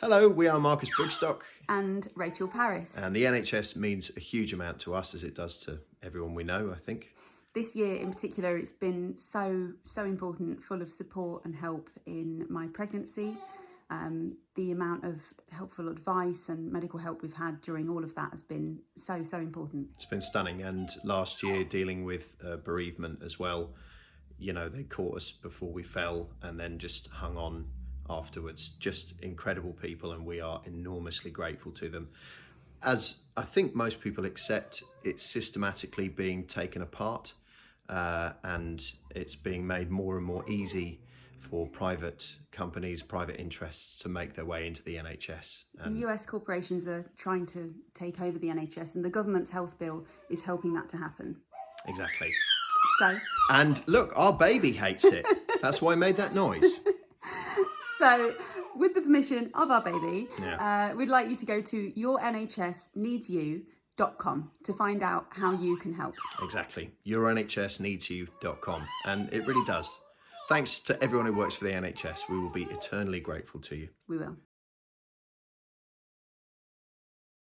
Hello, we are Marcus Brigstocke, and Rachel Parris. and the NHS means a huge amount to us as it does to everyone we know, I think. this year in particular, it's been so, so important, full of support and help in my pregnancy. Um, the amount of helpful advice and medical help we've had during all of that has been so, so important. It's been stunning. And last year, dealing with uh, bereavement as well, you know, they caught us before we fell and then just hung on afterwards. Just incredible people, and we are enormously grateful to them. As I think most people accept, it's systematically being taken apart uh, and it's being made more and more easy for private companies, private interests to make their way into the NHS. And The US corporations are trying to take over the NHS, and the government's health bill is helping that to happen. exactly. So, And look, our baby hates it. That's why I made that noise. so with the permission of our baby, Yeah. uh, we'd like you to go to yournhsneedsyou.com to find out how you can help. Exactly. YourNHSneedsyou.com. And it really does. Thanks to everyone who works for the NHS. We will be eternally grateful to you. We will.